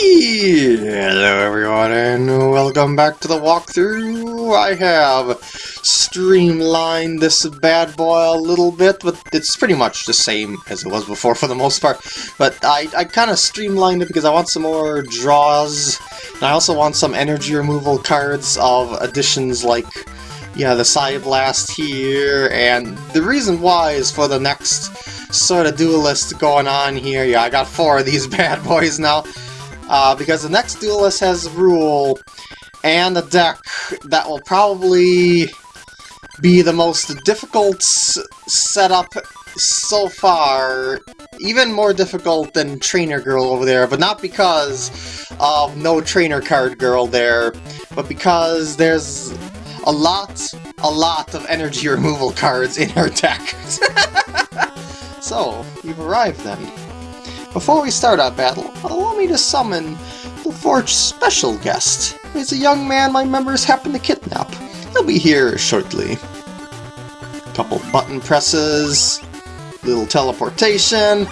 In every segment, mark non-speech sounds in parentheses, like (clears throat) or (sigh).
Hello everyone and welcome back to the walkthrough. I have streamlined this bad boy a little bit, but it's pretty much the same as it was before for the most part. But I, I kind of streamlined it because I want some more draws, and I also want some energy removal cards of additions like yeah, the Psy Blast here, and the reason why is for the next sort of duelist going on here. Yeah, I got four of these (laughs) bad boys now. Uh, because the next duelist has a rule and a deck that will probably be the most difficult setup so far. Even more difficult than Trainer Girl over there, but not because of no Trainer Card Girl there, but because there's a lot, a lot of energy removal cards in her deck. (laughs) so, you've arrived then. Before we start our battle, allow me to summon the Forge's special guest. He's a young man my members happen to kidnap. He'll be here shortly. Couple button presses, little teleportation.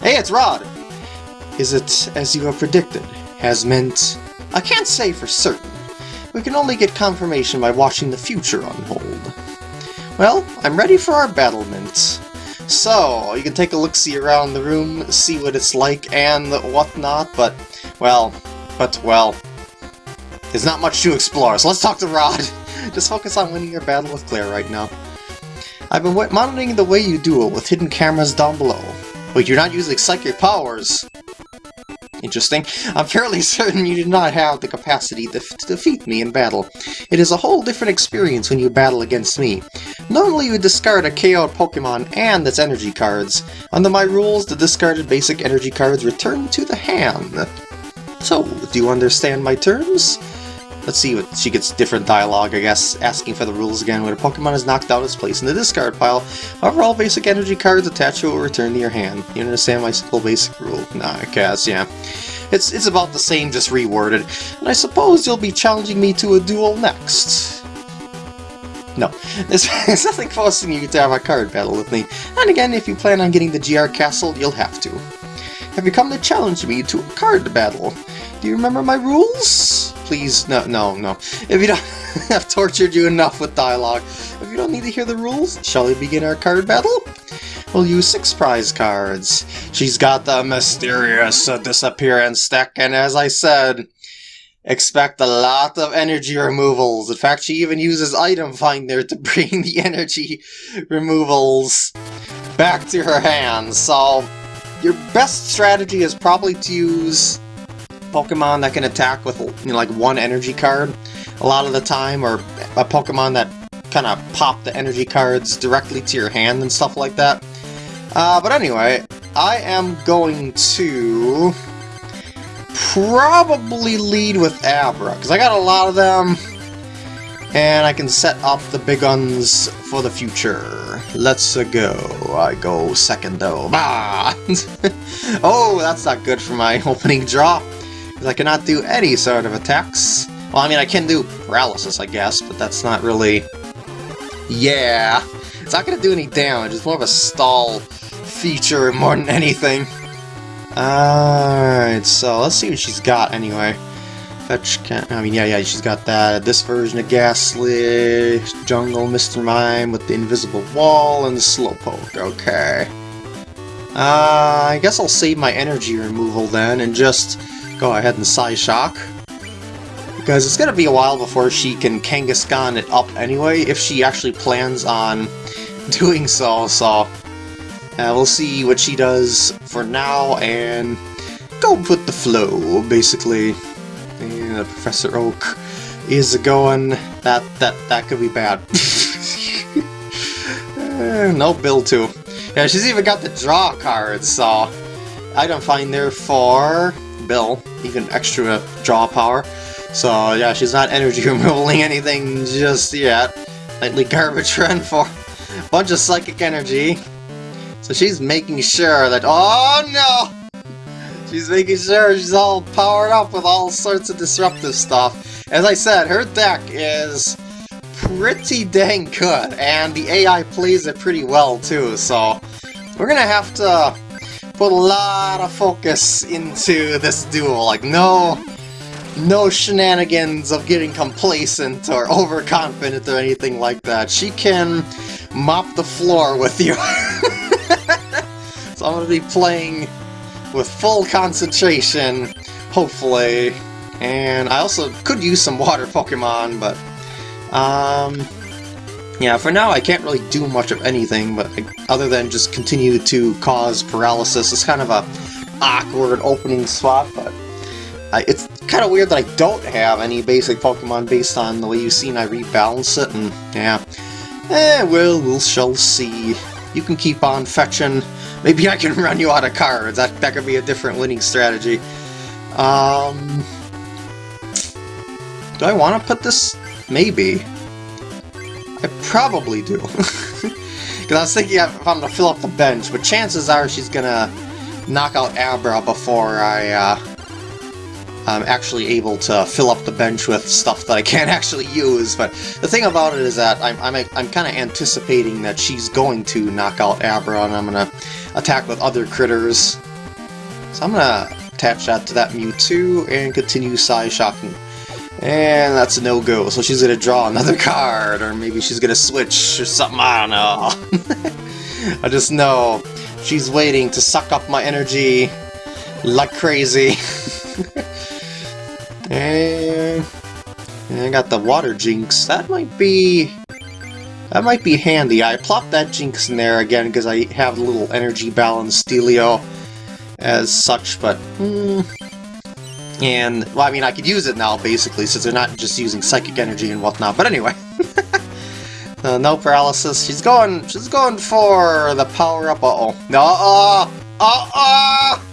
Hey, it's Rod! Is it as you have predicted? Has meant... I can't say for certain. We can only get confirmation by watching the future unfold. Well, I'm ready for our battlement. So, you can take a look-see around the room, see what it's like and whatnot, but, well, but, well, there's not much to explore, so let's talk to Rod! (laughs) Just focus on winning your battle with Claire right now. I've been monitoring the way you duel with hidden cameras down below. But you're not using psychic powers. Interesting. I'm fairly (laughs) certain you do not have the capacity to, to, defeat me in battle. It is a whole different experience when you battle against me. Normally you discard a KO'd Pokemon and its energy cards. Under my rules, the discarded basic energy cards return to the hand. So, do you understand my terms? Let's see what she gets different dialogue, I guess, asking for the rules again. When a Pokemon is knocked out, it's placed in the discard pile. However, all basic energy cards attached to it will return to your hand. You understand my simple basic rule? Nah, I guess, yeah. It's, it's about the same, just reworded. And I suppose you'll be challenging me to a duel next. No, there's, (laughs) there's nothing forcing you to have a card battle with me. And again, if you plan on getting the GR Castle, you'll have to. Have you come to challenge me to a card battle? Do you remember my rules? Please, no, no, no. If you don't (laughs) I've tortured you enough with dialogue, if you don't need to hear the rules, shall we begin our card battle? We'll use six prize cards. She's got the mysterious uh, disappearance deck, and as I said, expect a lot of energy removals. In fact, she even uses Item Finder to (laughs) bring the energy removals back to her hands. So, your best strategy is probably to use Pokemon that can attack with you know, like one energy card a lot of the time, or a Pokemon that kind of pop the energy cards directly to your hand and stuff like that. Uh, but anyway, I am going to probably lead with Abra, because I got a lot of them, and I can set up the big guns for the future. Let's go. I go second though. (laughs) Bah! (laughs) oh, that's not good for my (laughs) opening draw because I cannot do any sort of attacks. Well, I mean, I can do paralysis, I guess, but that's not really... Yeah, it's not to do any damage, it's more of a stall feature more than anything. Alright, so let's see what she's got anyway. Fetch can I mean, yeah, yeah, she's got that. This version of Gastly, Jungle, Mr. Mime with the invisible wall, and the Slowpoke. Okay. Uh, I guess I'll save my energy removal then and just go ahead and Psyshock. Because it's going to be a while before she can Kangaskhan it up anyway, if she actually plans on (laughs) doing so, so... Uh, we'll see what she does for now, and go with the flow, basically. And Professor Oak is going... That, that, that could be bad. (laughs) uh, no Bill too. Yeah, she's even got the draw cards, so... I don't Finder for Bill, even extra draw power. So yeah, she's not energy (laughs) removing anything just yet. Nightly garbage (laughs) run for a bunch of psychic energy. So she's making sure that- Oh no! She's making sure she's all powered up with all sorts of disruptive stuff. As I said, her deck is pretty dang good, and the AI plays it pretty well too, so we're gonna have to put a lot of focus into this duel. Like, no, no shenanigans of getting complacent or overconfident or anything like that. She can mop the floor with you. (laughs) so I'm going to be playing with full concentration, hopefully. And I also could use some water Pokemon, but... Um, yeah, for now I can't really do much of anything, but other than just continue to cause paralysis. It's kind of a awkward opening spot, but I, it's kind of weird that I don't have any basic Pokemon based on the way you've seen I rebalance it, and yeah. Eh, well, we'll shall see. You can keep on fetching. Maybe I can (laughs) run you out of cards. That, that could be a different winning strategy. Um... Do I want to put this? Maybe. I probably do. (laughs) Because I was thinking if I'm to fill up the bench, but chances are she's going to knock out Abra before I, uh, I'm actually able to fill up the bench with stuff that I can't (laughs) actually use. But the thing about it is that I'm, I'm, I'm kind of anticipating that she's going to knock out Abra, and I'm going to attack with other critters. So I'm going to attach that to that Mewtwo and continue Psy-Shocking and that's a no-go, so she's gonna draw another (laughs) card, or maybe she's gonna switch or something, I don't know. (laughs) I just know she's waiting to suck up my energy like crazy. (laughs) and, I got the water jinx. That might be... That might be handy. I plopped that jinx in there again because I have a little energy balance dealio as such, but... Hmm, and, well, I mean, I could use it now, basically, since they're not just using psychic energy and whatnot. But anyway. (laughs) uh, no paralysis. She's going, she's going for the power-up. Uh-oh. No, uh-oh! Uh-oh!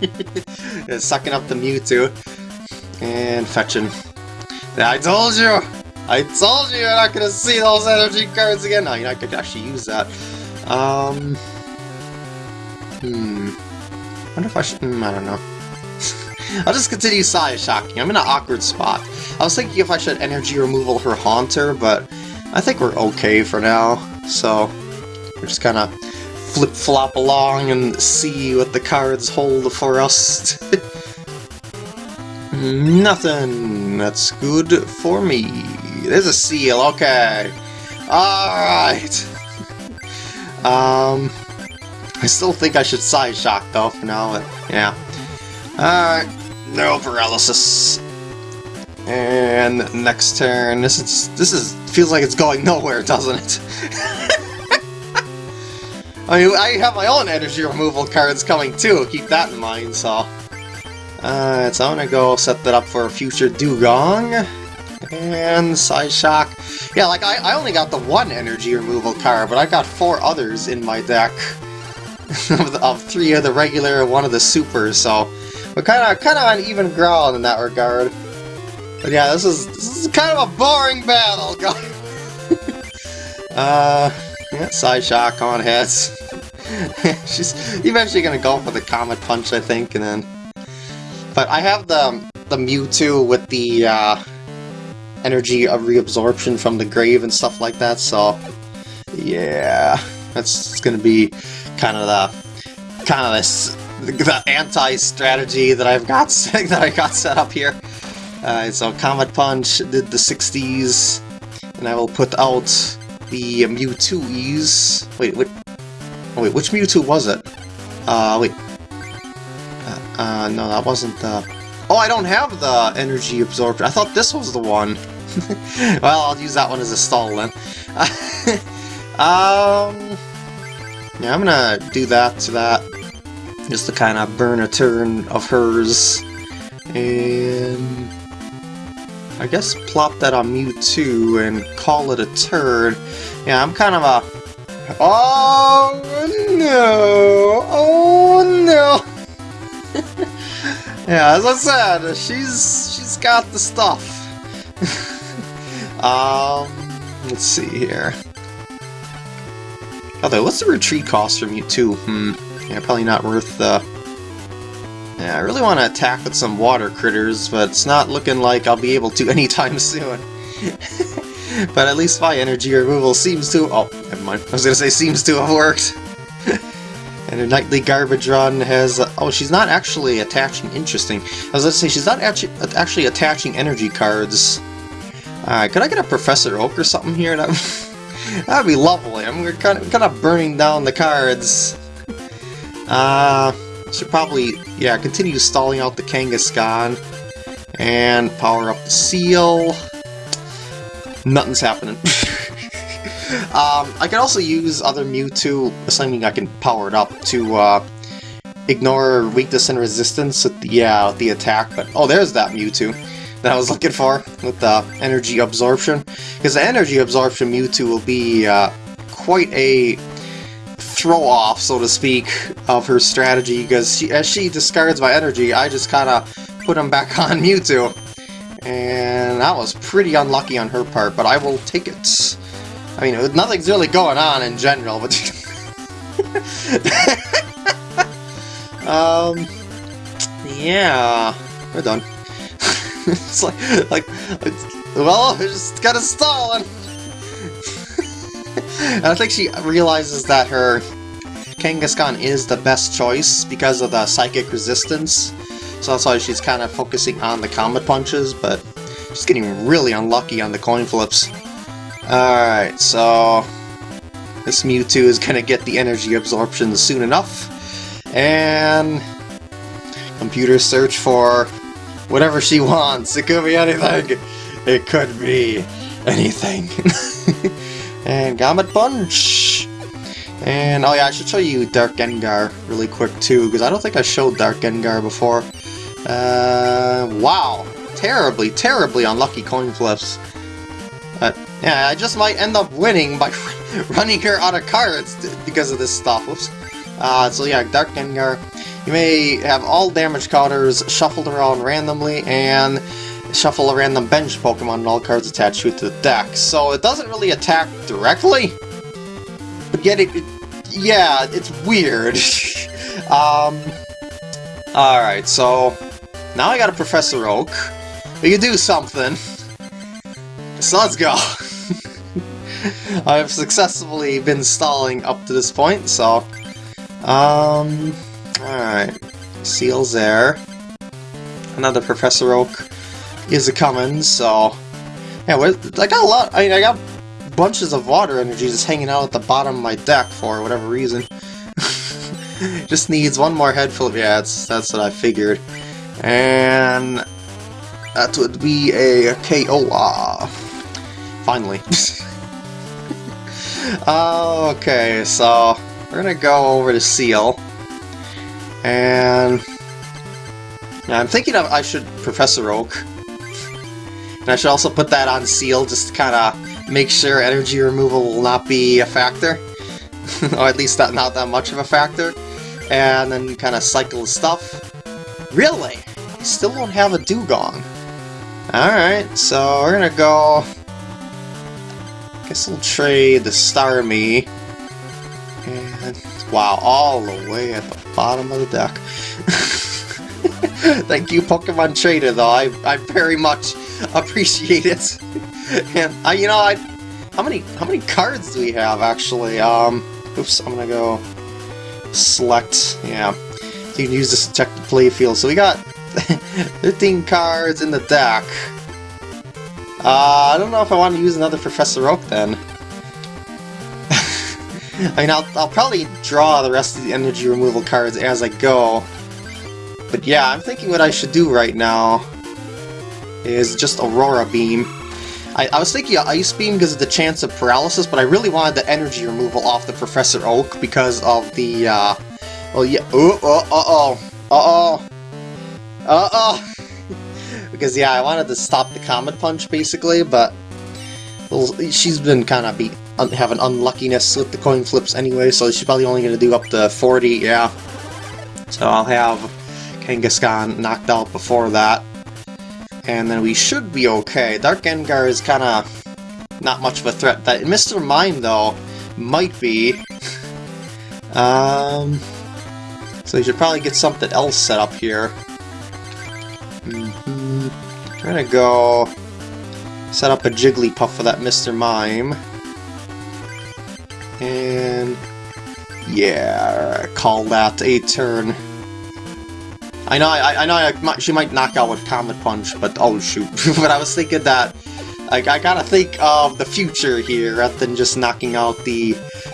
(laughs) sucking up the Mewtwo. And fetching. I told you! I told you you're not gonna see those energy cards again! No, I could actually use that. Um... Hmm... I wonder if I should... Hmm, I don't know. I'll just continue Psy-Shocking. I'm in an awkward spot. I was thinking if I should energy removal her Haunter, but I think we're okay for now. So, we're just kind of flip-flop along and see what the cards hold for us. (laughs) Nothing. That's good for me. There's a Seel, okay. Alright. um, I still think I should Psy-Shock though for now, but yeah. Alright. No paralysis. And next turn, this is this is feels like it's going (laughs) nowhere, doesn't it? (laughs) I mean, I have my own energy removal cards coming too, keep that in mind, so... Uh, so I'm gonna go set that up for a future Dewgong. And Psy-Shock. Yeah, like, I, I only got the one energy removal card, but I got four others in my deck. (laughs) of, the, of three of the regular one of the supers, so... We're kind of kind of on even ground in that regard. But yeah, this is this is kind of a boring battle, (laughs) uh, yeah, Psy-Shock on heads. (laughs) She's eventually gonna go for the Comet Punch, I think, and then. But I have the the Mewtwo with the uh, energy of reabsorption from the grave and stuff like that, so yeah, that's gonna be kind of the kind of this (laughs) the anti-strategy that I've got (laughs) that I got set up here. Uh, so Comet Punch did the 60s, and I will put out the Mewtwo's. Wait, wait, oh, wait, which Mewtwo was it? Uh, wait. Uh, uh, no, that wasn't the... Oh, I don't have the energy absorption. I thought this was the one. (laughs) well, I'll use that one as a stall then. um, yeah, I'm gonna do that to that just to kind of burn a turn of hers. And I guess plop that on Mewtwo and call it a turn. Yeah, I'm kind of a... Oh no! Oh no! (laughs) yeah, as I said, she's she's got the stuff. (laughs) um, let's see here. Although, what's the retreat cost for Mewtwo? Hmm. Yeah, probably not worth the... Yeah, I really want to attack with some water critters, but it's not looking like I'll be able to (laughs) anytime soon. (laughs) but at least my energy removal seems to... Oh, never mind. I was going to say seems to have worked. (laughs) And her nightly garbage run has... Uh, oh, she's not actually attaching... Interesting. I was to say, she's not actually, actually attaching energy cards. Alright, could I get a Professor Oak or something here? That, that'd be lovely. I'm kind of, kind of burning down the cards. Uh, should probably, yeah, continue stalling out the Kangaskhan. And power up the Seel. Nothing's happening. (laughs) um, I could also use other Mewtwo, assuming I can power it up, to uh, ignore weakness and resistance the, yeah, the attack. But oh, there's that Mewtwo that I was (laughs) looking for with the energy absorption. Because the energy absorption Mewtwo will be uh, quite a throw-off, so to speak, of her strategy. Because she, as she discards my energy, I just kind of put him back (laughs) on Mewtwo. And that was pretty unlucky on her part, but I will take it. I mean, nothing's really going on in general, but... (laughs) um... Yeah... We're done. (laughs) it's like, like, it's, well, it's just gotta stall, (laughs) I think she realizes that her Kangaskhan is the best choice because of the psychic resistance. So that's why she's kind of focusing on the Comet Punches, but she's getting really unlucky on the coin flips. Alright, so this Mewtwo is going to get the energy absorption soon enough. And computer search for whatever she wants. It could be anything. It could be anything. (laughs) and Comet Punch! And, oh yeah, I should show you Dark Gengar really quick too, because I don't think I showed Dark Gengar before. Uh, wow. Terribly, terribly unlucky coin flips. But, yeah, I just might end up winning by (laughs) running her out of cards because of this stuff. Whoops. Uh, so yeah, Dark Gengar. You may have all damage counters shuffled around randomly, and shuffle a random bench Pokemon and all cards attached to it to the deck. So it doesn't really attack directly, but yet it, it yeah, it's weird. (laughs) um, alright, so now I got a Professor Oak. We can do something. So let's go. (laughs) I have successfully been stalling up to this point, so... Um... Alright. Seel's there. Another Professor Oak is a coming, so... Yeah, I got a lot... I mean, I got bunches of water energy just hanging out at the bottom of my deck for whatever reason. (laughs) just needs one more head full of... Yeah, that's, that's what I figured. And that would be a KO. Ah, finally. (laughs) okay, so we're gonna go over to Seel. And I'm thinking of I should Professor Oak. And I should also put that on Seel just to kind of make sure energy removal will not be a factor. (laughs) or at least not, not that much of a factor. And then kind of cycle stuff. Really? I still don't have a Dewgong. Alright, so we're gonna go... Guess we'll trade the Starmie. And, wow, all the way at the bottom of the deck. (laughs) Thank you, Pokemon Trader, though. I, I very much (laughs) appreciate it. and, I, you know, I... How many, how many cards do we have, actually? Um, oops, I'm gonna go select, yeah. So you can use this to check the play field. So we got (laughs) 15 cards in the deck. Uh, I don't know if I want to use another Professor Oak then. (laughs) I mean, I'll, I'll probably draw the rest of the energy removal cards as I go. But yeah, I'm thinking what I should do right now is just Aurora Beam. I, I was thinking Ice Beam because of the chance of paralysis, but I really wanted the energy removal off the Professor Oak because of the, uh... Well, yeah... Oh, oh, uh-oh. Uh-oh. Uh-oh! (laughs) because, yeah, I wanted to stop the Comet Punch, basically, but... Well, she's been kind of be un having unluckiness with the coin flips anyway, so she's probably only going to do up to 40, yeah. So I'll have Kangaskhan knocked out before that. And then we should be okay. Dark Gengar is kind of not much of a threat. That Mr. Mime, though, might be. um, so we should probably get something else set up here. Mm -hmm. I'm gonna go set up a Jigglypuff for that Mr. Mime. And Yeah, call that a turn. I know, I, I know I she might knock out with Comet Punch, but oh shoot. (laughs) but I was thinking that I, I gotta think of the future here rather than just knocking out the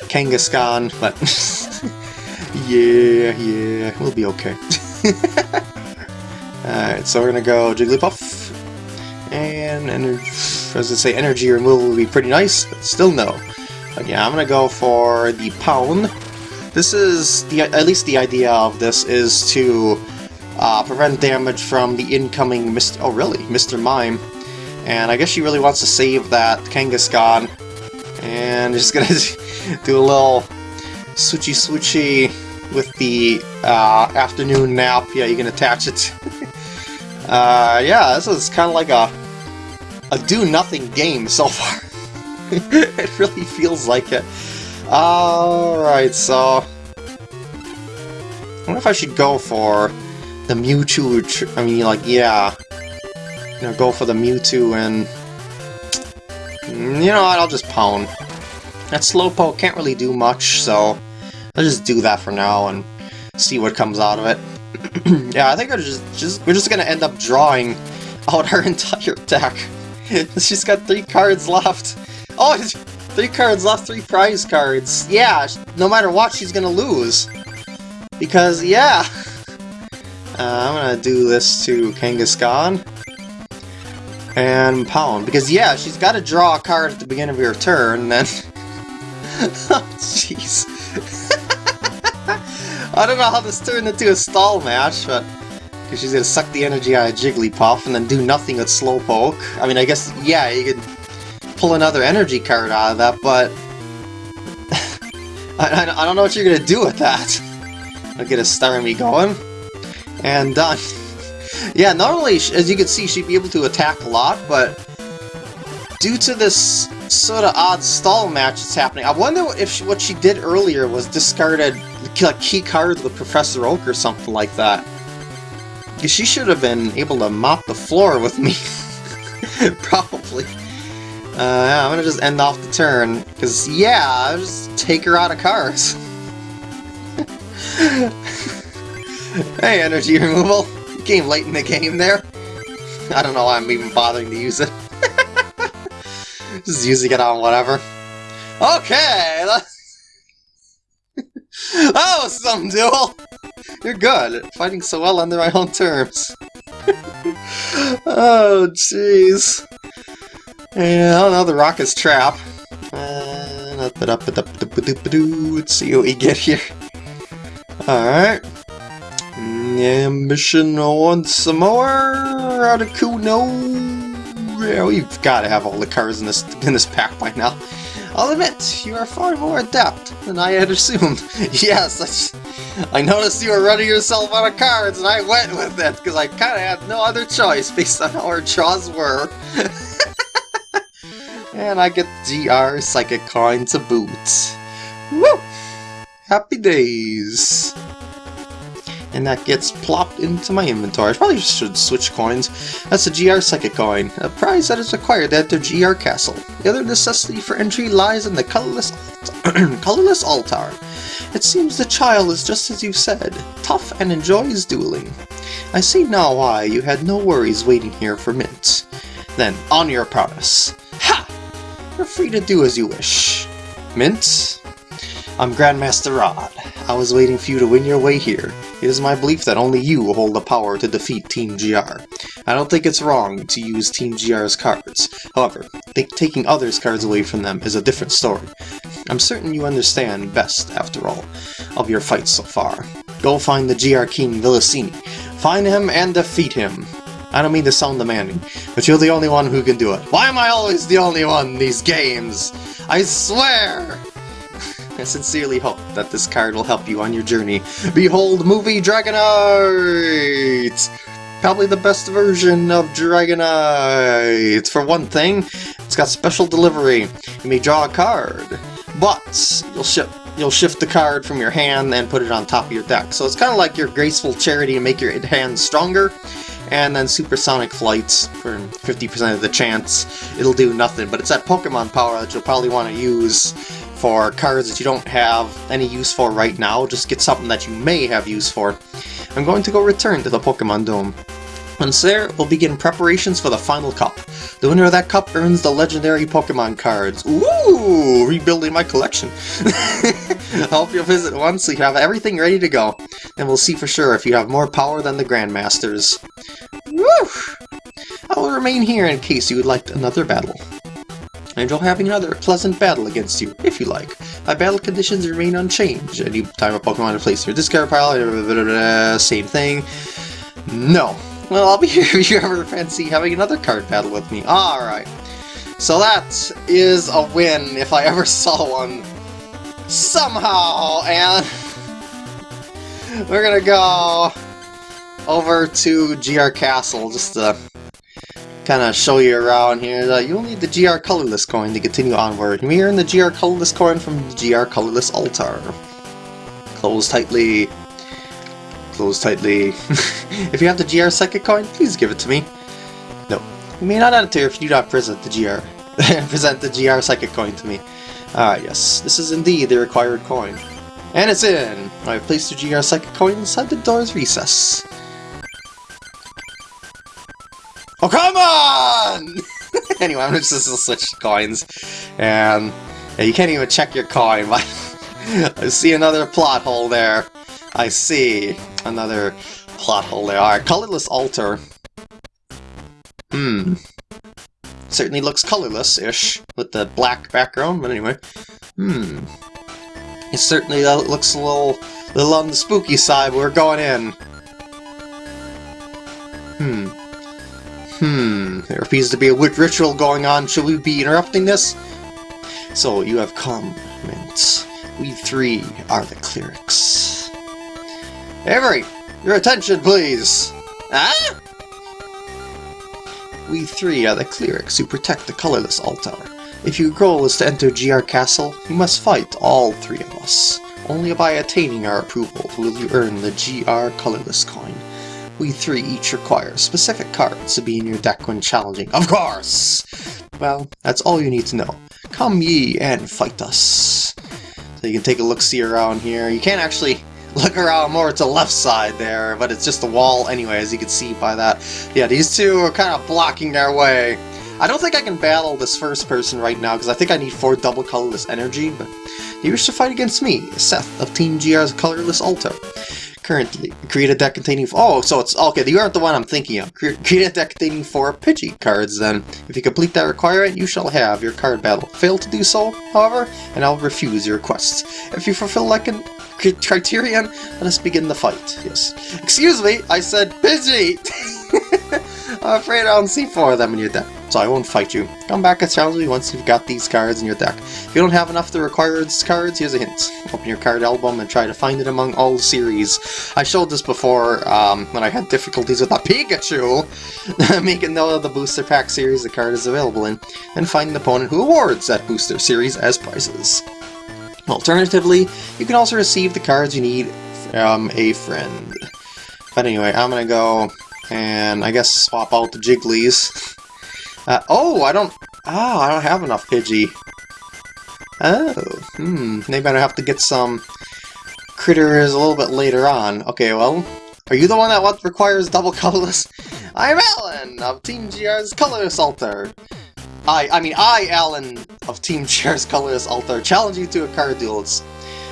Kangaskhan, but (laughs) yeah, yeah, we'll be okay. (laughs) Alright, so we're gonna go Jigglypuff, and as I say, energy removal would be pretty nice, but still no. But yeah, I'm gonna go for the Pound. This is, the at least the idea of this is to uh, prevent damage from the incoming Mr. Oh, really? Mr. Mime. And I guess she really wants to save that Kangaskhan. And just (laughs) gonna do a little switchy switchy with the uh, afternoon nap. Yeah, you can attach it. (laughs) uh, yeah, this is kind of like a a do-nothing game so (laughs) far. it really feels like it. Alright, so... I wonder if I should go for the Mewtwo, I mean, like, yeah. You know, go for the Mewtwo and... You know what, I'll just Pound. That Slowpoke can't really do much, so... I'll just do that for now and see what comes out of it. (clears throat) yeah, I think we're just, just, we're just gonna end up drawing out our (laughs) entire deck. (laughs) She's got three cards left. Oh, (laughs) three cards left, three prize cards. Yeah, no matter what, she's gonna lose. Because, yeah... Uh, I'm gonna do this to Kangaskhan. And Pound. Because, yeah, she's got to draw a card at the beginning of your turn, then... (laughs) oh, jeez. (laughs) I don't know how this turned into a stall match, but... Because she's gonna suck the energy out of Jigglypuff and then do nothing with Slowpoke. I mean, I guess, yeah, you could pull another energy card out of that, but... (laughs) I, I, I, don't know what you're gonna do with that. I'll get a Starmie going and done. yeah, not only, as you can see, she'd be able to attack a lot, but due to this sort of odd stall match that's happening, I wonder if she, what she did earlier was discarded like key cards with Professor Oak or something like that. She should have been able to mop the floor with me. (laughs) Probably. Uh, yeah, I'm gonna just end off the turn, because, yeah, I'll just take her out of cards. (laughs) Hey, energy removal. came late in the game there. I don't know why I'm even bothering to use it. (laughs) Just using it on whatever. Okay, (laughs) that was some duel! You're good, fighting so well under my own terms. (laughs) oh, jeez. Yeah, no, the rocket's trap. Uh, let's see what we get here. Alright. Ambition once more, Articuno. Yeah, we've got to have all the cards in this in this pack by now. I'll admit, you are far more adept than I had assumed. (laughs) yes, I, I noticed you were running yourself out of cards, and I went with it, because I kind of had no other choice based on how our draws were. (laughs) and I get GR Psychic Coin to boot. Woo! Happy days! And that gets plopped into my inventory. I probably should switch coins. That's a GR Psychic Coin, a prize that is acquired at the GR Castle. The other necessity for entry lies in the colorless, (clears throat) colorless altar. It seems the child is just as you said, tough and enjoys dueling. I see now why you had no worries waiting here for Mint. Then, on your promise. Ha! You're free to do as you wish. Mint, I'm Grandmaster Rod. I was waiting for you to win your way here. It is my belief that only you hold the power to defeat Team GR. I don't think it's wrong to use Team GR's cards. However, taking others' cards away from them is a different story. I'm certain you understand best, after all, of your fights so far. Go find the GR King Vilasini. Find him and defeat him. I don't mean to sound demanding, but you're the only one who can do it. Why am I always the only one in these games? I swear! I sincerely hope that this card will help you on your journey. Behold Movie Dragonite! Probably the best version of Dragonite! For one thing, it's got special delivery. You may draw a card, but you'll ship you'll shift the card from your hand and put it on top of your deck. So it's kind of like your graceful charity to make your hand stronger, and then supersonic flights for 50% of the chance it'll do nothing. But it's that Pokemon power that you'll probably want to use for cards that you don't have any use for right now, just get something that you may have use for. I'm going to go return to the Pokemon Dome. Once there, we'll begin preparations for the final cup. The winner of that cup earns the legendary Pokemon cards. Ooh, rebuilding my collection. I hope you'll visit once so you have everything ready to go. And we'll see for sure if you have more power than the Grandmasters. Woo! I will remain here in case you would like another battle. I enjoy having another pleasant battle against you, if you like. My battle conditions remain unchanged. Any time a Pokemon to place your discard pile, same thing. No. Well, I'll be (laughs) here if you ever fancy having another card battle with me. Alright. So that is a win if I ever (laughs) saw one. Somehow, and (laughs) we're gonna go over to GR Castle just to kind of show you around here. Uh, you'll need the GR Colorless coin to continue onward. May earn the GR Colorless coin from the GR Colorless altar. Close tightly. Close tightly. (laughs) if you have the GR Psychic coin, please give it to me. No. You may not enter if you do not present the GR. (laughs) present the GR Psychic coin to me. Ah, yes. This is indeed the required coin. And it's in! I've placed the GR Psychic coin inside the door's recess. Oh, come on! (laughs) anyway, I'm just gonna switch coins. And you can't even check your coin. (laughs) I see another plot hole there. I see another plot hole there. Alright, colorless altar. Hmm. Certainly looks colorless-ish with the black background, but anyway. Hmm. It certainly uh, looks a little, little on the spooky side, but we're going in. Hmm. Hmm, there appears to be a ritual going on. Should we be interrupting this? So, you have come, Mint. We three are the clerics. Avery, your attention, please! Ah? We three are the clerics who protect the colorless altar. If your goal is to enter GR Castle, you must fight all three of us. Only by attaining our approval will you earn the GR Colorless coin. We three each require specific cards to be in your deck when challenging. Of course! Well, that's all you need to know. Come ye and fight us. So you can take a look-see around here. You can't actually (laughs) look around more to the left side there, but it's just a wall anyway, as you can see by that. Yeah, these two are kind of blocking their way. I don't think I can battle this first person right now, because I think I need four double colorless energy, but you wish to fight against me, Seth of Team GR's Colorless Altar. Currently, create a deck containing... Oh, so it's... Okay, you aren't the one I'm thinking of. Create a deck containing four Pidgey cards, then. If you complete that requirement, you shall have your card battle. Fail to do so, however, and I'll refuse your request. If you fulfill that an criterion, let us begin the fight. Yes. Excuse me, I said Pidgey! (laughs) I'm afraid I don't see four of them in your deck so I won't fight you. Come back and challenge me once you've got these cards in your deck. If you don't have enough of the required cards, here's a hint. Open your card album and try to find it among all series. I showed this before um, when I had difficulties with a (laughs) Pikachu, (laughs) making of the booster pack series the card is available in, and find an opponent who awards that booster series as prizes. Alternatively, you can also receive the cards you need from a friend. But anyway, I'm gonna go and I guess swap out the Jigglies. (laughs) Uh, oh, I don't... Oh, I don't have enough Pidgey. Oh, hmm. Maybe I have to get some critters a little bit later on. Okay, well, are you the one that requires double colorless? I'm Alan of Team GR's Colorless Altar. I, I mean, I, Alan of Team (laughs) GR's Colorless Altar, challenge you to a card duel. It's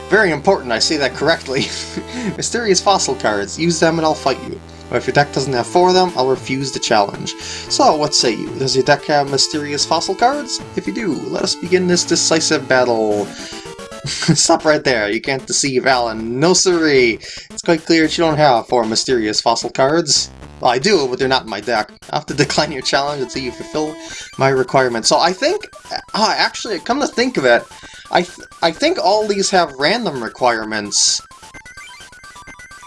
very important I say that correctly. (laughs) Mysterious fossil cards. Use them and I'll fight you. But if your deck doesn't have four of them, I'll refuse the challenge. So, what say you? Does your deck have mysterious fossil cards? If you do, let us begin this decisive battle. (laughs) Stop right there, you can't deceive Alan. No siree! It's quite clear that you don't have four mysterious fossil cards. Well, I do, but they're not in my deck. I have to (laughs) decline your challenge until you fulfill my requirements. So I think, uh, actually, come to think of it, I, th I think all these have random requirements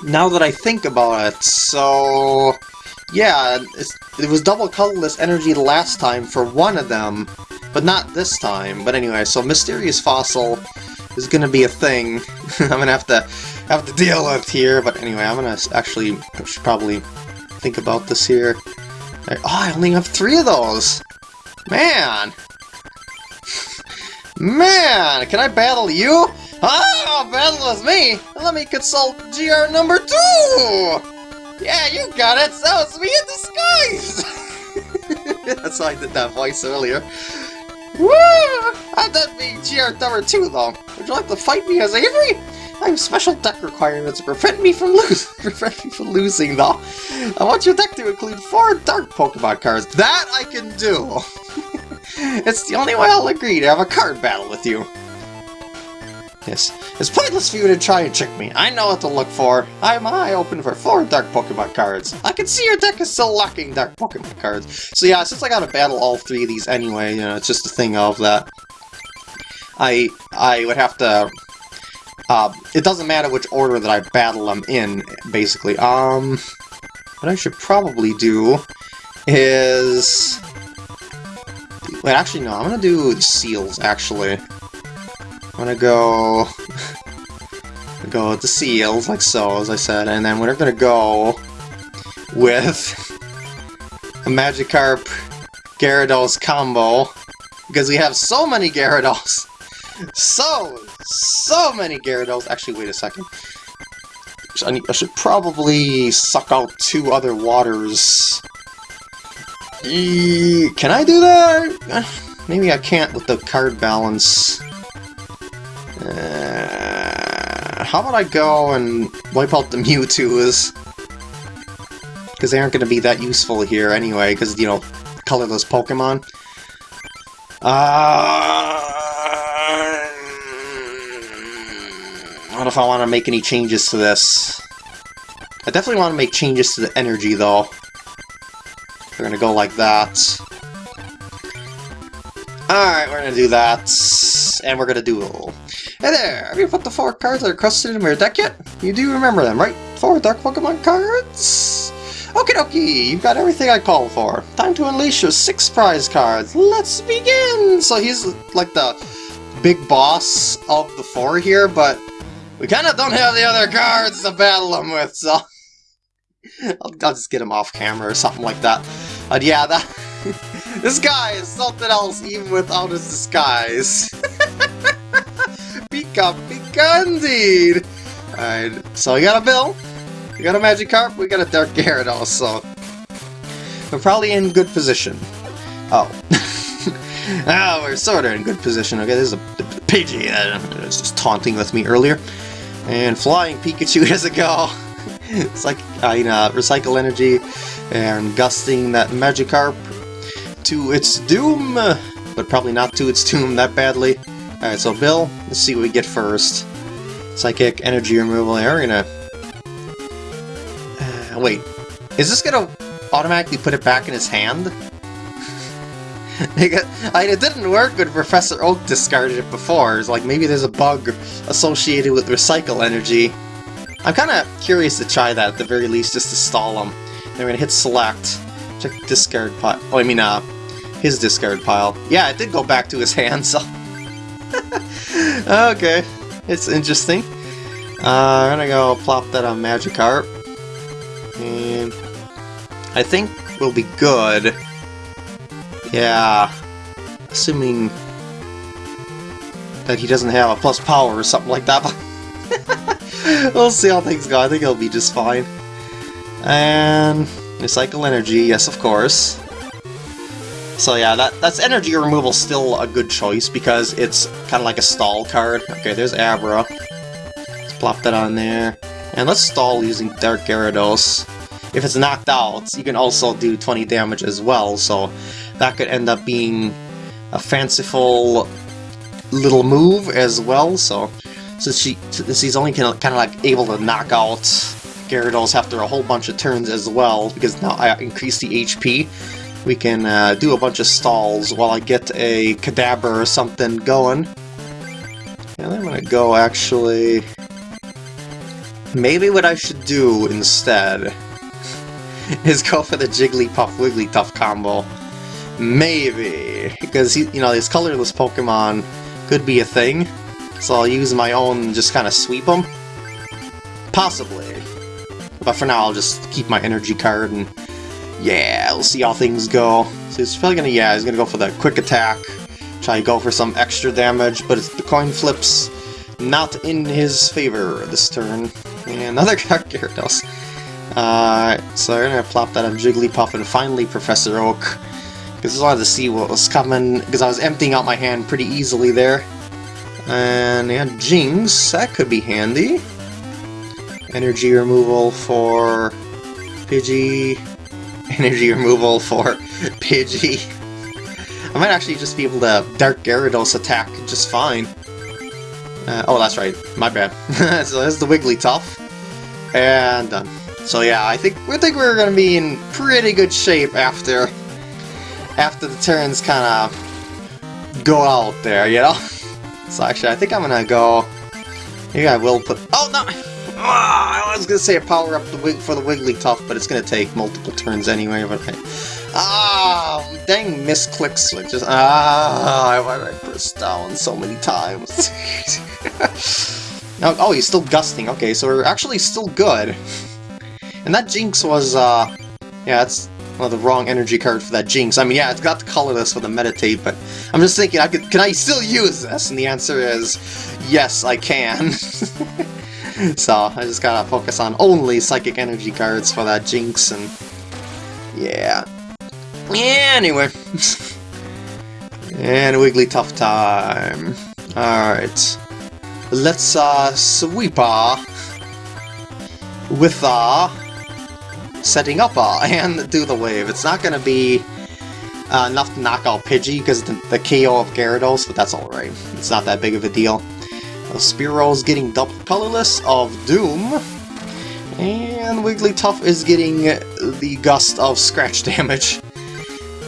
now that I think about it, so... Yeah, it was double colorless energy last time for one of them, but not this time. But anyway, so Mysterious Fossil is gonna be a thing (laughs) I'm gonna have to have to deal with here, but anyway, I'm gonna actually should probably think about this here. Oh, I only have three of those! Man! (laughs) Man, can I battle you? Ah, battle with me? Let me consult GR number two! Yeah, you got it! That was me in disguise! That's (laughs) how I did that voice earlier. Woo! I did be GR number two, though. Would you like to fight me as Avery? I have special deck requirements to prevent me from losing. (laughs) prevent me from losing, though. I want your deck to include four dark Pokemon cards. That I can do. (laughs) it's the only way I'll agree to have a card battle with you. Yes, it's pointless for you to try and trick me. I know what to look for. I have my eye open for four Dark Pokemon cards. I can see your deck is still lacking Dark Pokemon cards. So yeah, since I gotta battle all three of these anyway, you know, it's just a thing of that. I I would have to uh, it doesn't matter which order that I battle them in, basically. Um, what I should probably do is... Wait, actually, no, I'm gonna do Seels, actually. I'm gonna go... go with the Seels, like so, as I said, and then we're gonna go with a Magikarp Gyarados combo, because we have so many Gyarados! So, so many Gyarados. Actually, wait a second. I, need, I should probably suck out two other waters. E can I do that? (sighs) Maybe I can't with the card balance. Uh, how about I go and wipe out the (laughs) Mewtwo's? Because they aren't going to be that useful here anyway, because, you know, colorless Pokemon. Uh, I don't know if I want to make any changes to this. I definitely want to make changes to the energy, though. We're gonna go like that. Alright, we're gonna do that. And we're gonna duel. Hey there! Have you put the four cards that are crusted in your deck yet? You do remember them, right? Four Dark Pokemon cards? Okie dokie, you've got everything I called for. Time to unleash your six prize cards. Let's begin! So he's like the big boss of the four here, but we kind of don't have the other cards to battle him with, so... (laughs) I'll, I'll, just get him off camera or something like that. But yeah, that... (laughs) this guy is something else even without his disguise. (laughs) Pika indeed! Alright, so we got a Bill, we got a Magikarp, we got a Dark Gyarados, so... We're probably in good position. Oh. (laughs) ah, we're sort of in good position. Okay, this is a, Pidgey that was just taunting with me earlier. And Flying Pikachu (laughs) has a go. it's like, uh, you know, recycle energy and gusting that Magikarp to its doom, but probably not to its doom that badly. Alright, so Bill, let's see what we get first. Psychic energy removal there, we're gonna... Uh, wait, is this gonna automatically put it back in his hand? (laughs) I mean, it didn't work when Professor Oak discarded it before. It's like maybe there's a bug associated with recycle energy. I'm kind of curious to try that at the very least, just to stall him. Then we're gonna hit select, check discard pile. Oh, I mean, uh, his discard pile. Yeah, it did go back to his (laughs) hand, so. (laughs) okay, it's interesting. Uh, I'm gonna go plop that on Magikarp. And I think we'll be good. Yeah. Assuming that he doesn't have a plus power or something like that. (laughs) we'll see how things go. I think he'll be just fine. And recycle energy, yes of course. So yeah, that that's energy removal still a good choice because it's kind of like a stall card. Okay, there's Abra. Let's plop that on there. And let's stall using Dark Gyarados. If it's knocked out, you can also do 20 damage as well, so that could end up being a fanciful little move as well, so since she since only kind of like able to knock out Gyarados after a whole bunch of turns as well, because now I increase the HP, we can uh, do a bunch of stalls while I get a Kadabra or something going. And I'm gonna go actually... Maybe what I should do instead (laughs) is go for the Jigglypuff Wigglytuff combo. Maybe, because he, you know, his colorless Pokemon could be a thing, so I'll use my own just kind of sweep them. Possibly. But for now, I'll just keep my energy card and yeah, we'll see how things go. So he's probably gonna, yeah, he's gonna go for the quick attack Try to go for some extra damage, but the coin flips not in his favor this turn. And another (laughs) Gyarados. Uh, so we're gonna plop that on Jigglypuff and finally Professor Oak. Because I just wanted to see what was coming, because I was emptying out my hand pretty easily there. And yeah, Jinx, that could be handy. Energy removal for Pidgey. (laughs) Energy removal for Pidgey. I might actually just be able to Dark Gyarados attack just fine. Uh, oh, that's right. My bad. (laughs) so that's the Wigglytuff. And done. So yeah, I think we think we're gonna be in pretty good shape after after the turns kind of go out there, you know. (laughs) So actually, I think I'm gonna go. Maybe I will put. Oh no! Ah, I was gonna say a power up the for the Wigglytuff, but it's gonna take multiple turns anyway. But I, ah, dang, misclicks! switch. Just ah, why did I press down so many times? (laughs) now, oh, he's still gusting. Okay, so we're actually still good. And that Jynx was, uh, yeah, that's well, the wrong energy card for that Jynx. I mean, yeah, it's got the colorless for the meditate, but I'm just thinking, I could, can I still use this? And the answer is, yes, I can. (laughs) so, I just gotta focus on only psychic energy cards for that Jynx and yeah. Anyway. (laughs) and a Wigglytuff time. Alright. Let's, uh, sweep uh, with, uh, setting up uh, (laughs) and do the wave. It's not to be uh, enough to knock out Pidgey because the, the KO of Gyarados, but that's alright. It's not that big of a deal. Spearow's getting double colorless of Doom. And Wigglytuff is getting the gust of scratch damage.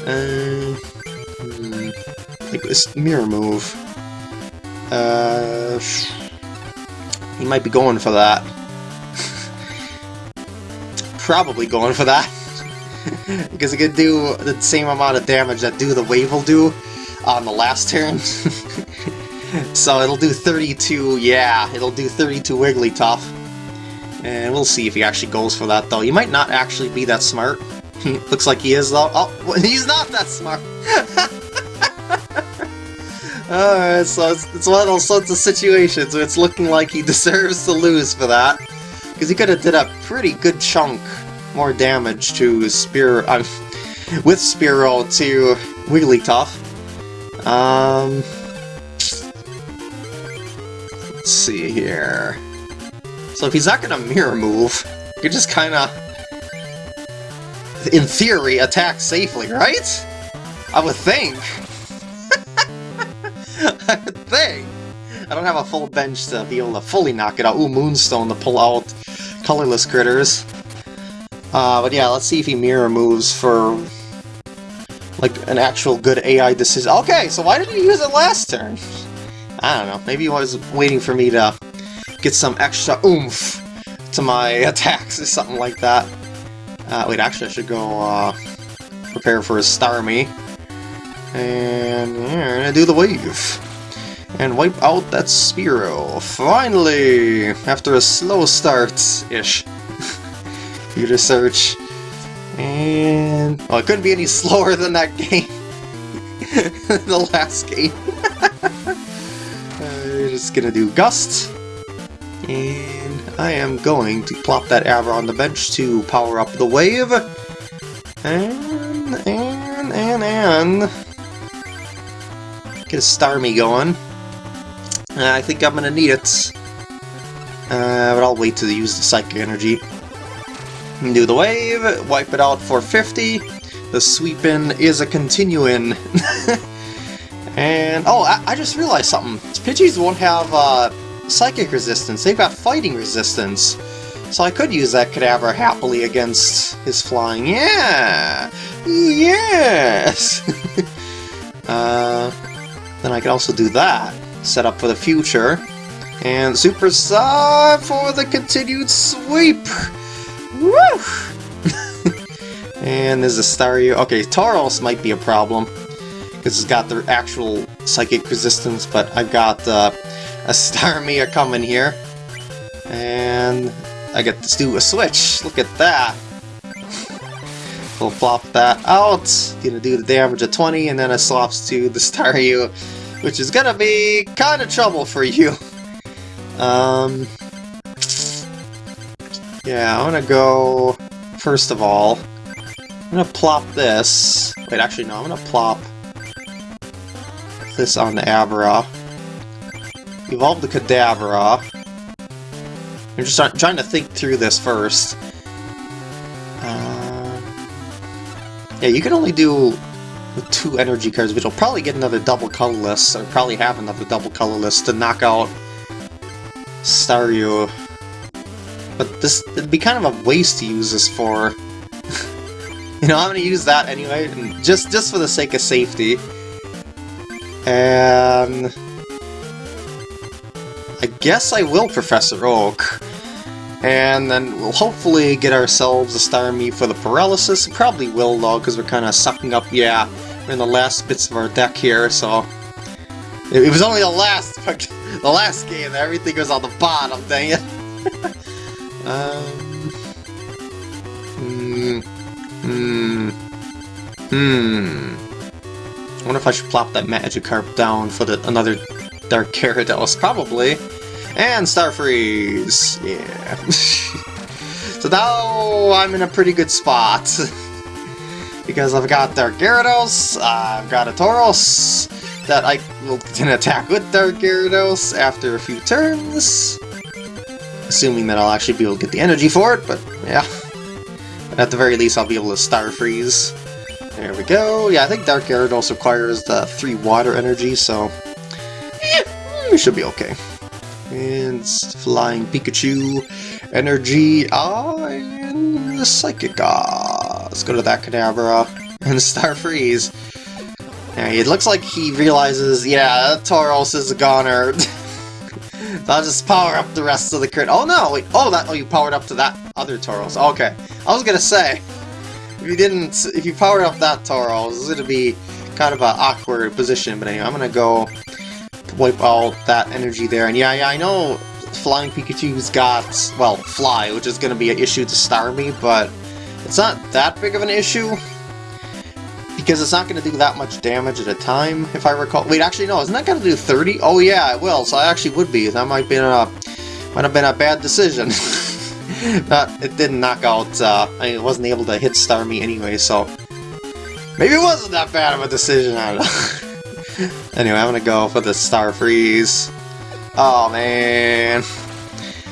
Uh, hmm, like this mirror move. Uh, he might be going for that (laughs) probably going for that. (laughs) because it could do the same amount of damage that Do the Wave will do on the last turn. (laughs) so it'll do 32, yeah, it'll do 32 Wigglytuff. And we'll see if he actually goes for that, though. He might not actually be that smart. (laughs) Looks like he is, though. Oh, (laughs) he's not that smart! (laughs) Alright, so it's, it's one of those sorts of situations where it's looking like he deserves to lose for that. Because he could have did a pretty good chunk more damage to Spear... Uh, with Spearow to Wigglytuff. Um... Let's see here... So if he's not gonna Mirror Move, you just kinda... In theory, attack safely, right? I would think. (laughs) I would think. I don't have a full bench to be able to fully knock it out. Ooh, Moonstone to pull out colorless critters. Uh, but yeah, let's see if he mirror moves for like an actual good AI decision. Okay, so why did he use it last turn? I don't know. Maybe he was waiting for me to get some extra oomph to my (laughs) attacks or something like that. Uh, wait, actually, I should go uh, prepare for a Starmie. And yeah, gonna do the wave and wipe out that Spearow. Finally! After a slow start-ish. (laughs) Computer search. And... Well, it couldn't be any (laughs) slower than that game. the last game. Just gonna do Gust. And I am going to plop that Abra on the bench to power up the wave. And, and, and, and... Get a Starmie going. Uh, I think I'm gonna need it. Uh, but I'll wait to use the Psychic Energy. Do the wave, wipe it out for 50. The sweepin is a continuing. (laughs) and, oh, I, I, just realized something. Pidgeys won't have uh, Psychic resistance, they've got Fighting resistance. So I could use that Kadabra happily against his flying. Yeah! Yes! (laughs) uh, then I could also do that set up for the future. And Super Psy for the continued sweep! Woo! (laughs) and there's a Staryu. Okay, Tauros might be a problem. Because it's got the actual psychic resistance, but I've got uh, a Starmie (laughs) coming here. And I get to do a switch. Look at that. (laughs) We'll flop that out. Gonna do the damage of 20, and then it swaps to the Staryu, (laughs) which is gonna be kind of trouble for you. Um, yeah, I'm gonna go, first of all, I'm gonna plop this. Wait, actually, no, I'm gonna plop this on the Abra. Evolve the Kadabra. I'm just trying to think through this first. Uh, yeah, you can only do two energy cards, but you'll probably get another double colorless, or probably have another double colorless to knock out Staryu. But this it'd be kind of a waste to use this for. (laughs) you know, I'm gonna use that anyway, just just for the sake of safety. And I guess I will Professor Oak. And then we'll hopefully get ourselves a Star Starmie for the Paralysis. Probably will though, because we're kind of sucking up, yeah, we're in the last bits of our deck here, so... It was only the last, (laughs) the last game that everything was on the bottom, dang it. (laughs) Um, hmm. Hmm. Hmm. I wonder if I should plop that Magikarp down for the another Dark Gyarados. Probably. And Star Freeze! Yeah. (laughs) so now I'm in a pretty good spot. (laughs) because I've got Dark Gyarados, I've got a Tauros that I will can attack with Dark Gyarados after a few turns assuming that I'll actually be able to get the energy for it, but yeah. At the very least, I'll be able to Star Freeze. There we go. Yeah, I think Dark Gyarados requires the 3 water energy, so... Yeah, we should be okay. And Flying Pikachu, Energy, ah, and the Psychic, ah. Let's go to that Kadabra, and Star Freeze. Yeah, it looks like he realizes, yeah, Tauros is a goner. (laughs) I'll just power up the rest of the crit. Oh no, wait, oh that, oh you powered up to that other Tauros. Okay, I was gonna say, if you didn't, if you powered up that Tauros, it's gonna be kind of an awkward position, but anyway, I'm gonna go wipe out that energy there. And yeah, yeah, I know Flying Pikachu's got, well, Fly, which is gonna be an issue to Starmie, but it's not that big of an issue because it's not going to do that much damage at a time, if I recall. Wait, actually, no, isn't that going to do 30? Oh, yeah, it will, so I actually would be. That might, be a, might have been a bad decision. (laughs) (laughs) that It didn't knock out, uh, I mean, it wasn't able to hit Starmie anyway, so... Maybe it wasn't that bad of a decision, I don't know. (laughs) anyway, I'm to go for the Star Freeze. Oh, man.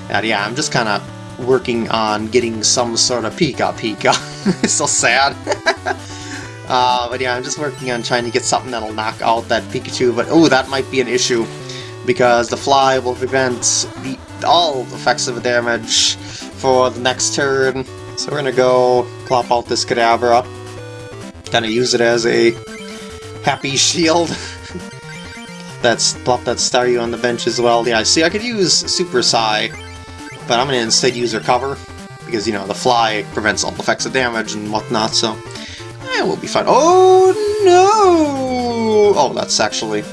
And yeah, I'm just kind of working on getting some sort of Pika Pika. (laughs) it's so sad. Uh, but yeah, I'm just working on trying to get something that'll knock out that Pikachu, but oh, that might be an issue, because the Fly will prevent the, all effects of the damage for the next turn. So we're gonna go plop out this Kadabra, kind of use it as a happy (laughs) shield. That's plop that Staryu on the bench as well. Yeah, I see, I could use Super Psy, but I'm gonna instead use Recover, because, you know, the Fly prevents all effects of damage and whatnot, so... Yeah, we'll be fine. Oh, no! Oh, that's actually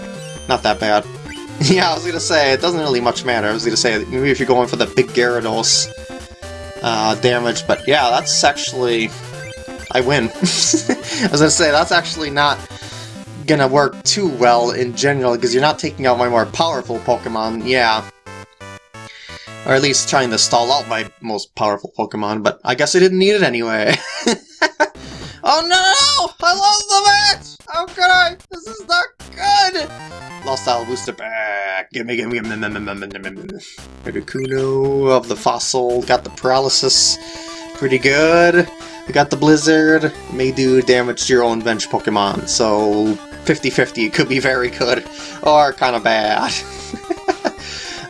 not that bad. (laughs) yeah, I was gonna say, it doesn't really much matter. I was gonna say, maybe if you're going for the big Gyarados uh, damage, but yeah, that's actually... I win. As (laughs) I say, that's actually not gonna work too well in general, because you're not taking out my more powerful Pokemon, yeah. Or at least trying to stall out my most powerful Pokemon, but I guess I didn't need it anyway. (laughs) Oh no! I lost the match! How could I? This is not good! Lost booster back. Gimme, gimme, gimme, gimme, gimme, gimme. Kuno of the fossil. Got the paralysis. Pretty good. We got the blizzard. May do damage to your own bench Pokemon. So 50-50 could be very good or kind of bad. (laughs)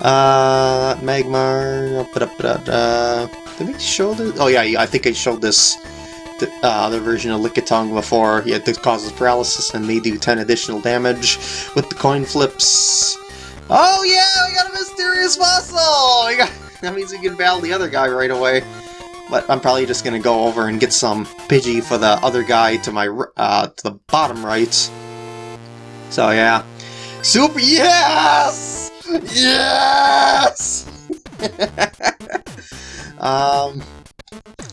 uh, Magmar. Did we show this? Oh yeah, I think I showed this the uh, other version of Lickitung before. He Yeah, this causes paralysis and may do 10 additional damage with the coin flips. Oh yeah, we got a mysterious fossil! (laughs) Got, that means we can battle the other guy right away. But I'm probably just gonna go over and get some Pidgey for the other guy to my uh, to the bottom right. So yeah, super yes, yes. (laughs) um,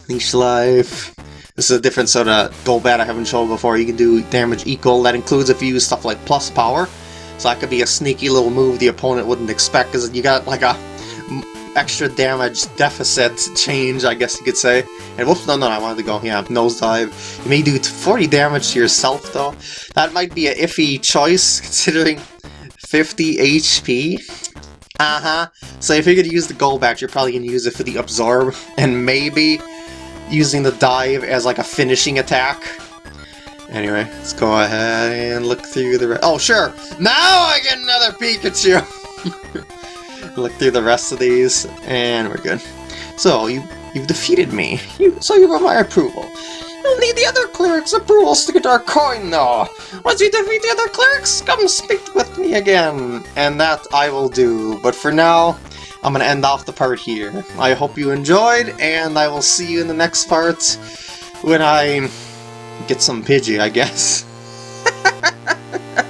leech life. This is a different sort of Golbat I haven't shown before. You can do damage equal. That includes if you use stuff like plus power. So that could be a sneaky little move the opponent wouldn't expect, because you got like a extra damage deficit change, I guess you could say. And whoops, no, no, I wanted to go, yeah, nosedive. You may do 40 damage to yourself, though. That might be a iffy choice, (laughs) considering 50 HP. Uh-huh. So if you're going to use the gold Golbat, you're probably going to use it for the Absorb, and maybe using the Dive as like a finishing attack. Anyway, let's go ahead and look through the... Oh, sure! Now I get another Pikachu! (laughs) look through the rest of these, and we're good. So, you, you've defeated me, you, so you have my approval. You'll need the other cleric's approval to get our coin, though. Once you defeat the other clerics, come speak with me again. And that I will do, but for now, I'm going to end off the part here. I hope you enjoyed, and I will see you in the next part when I get some Pidgey, I guess. (laughs)